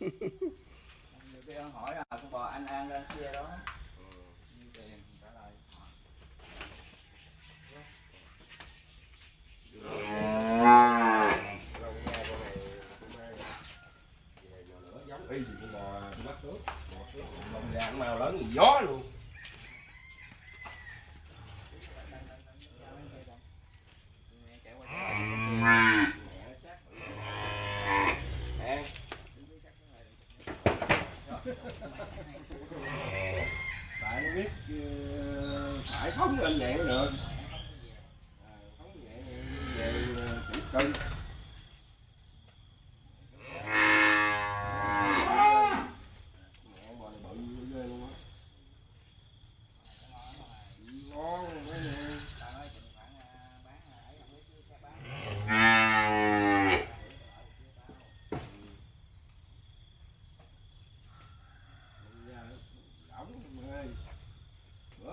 nhiều cái hỏi là con bò anh an lên xe đó như tiền trả lời con này. Về nữa giống y gì con bò bắt. Bò lông ra nó mau lớn gió luôn. Tại nó biết ờ, phải thống lên nhẹ được. Ờ, phóng thống nhẹ về ờ, chỉ cân.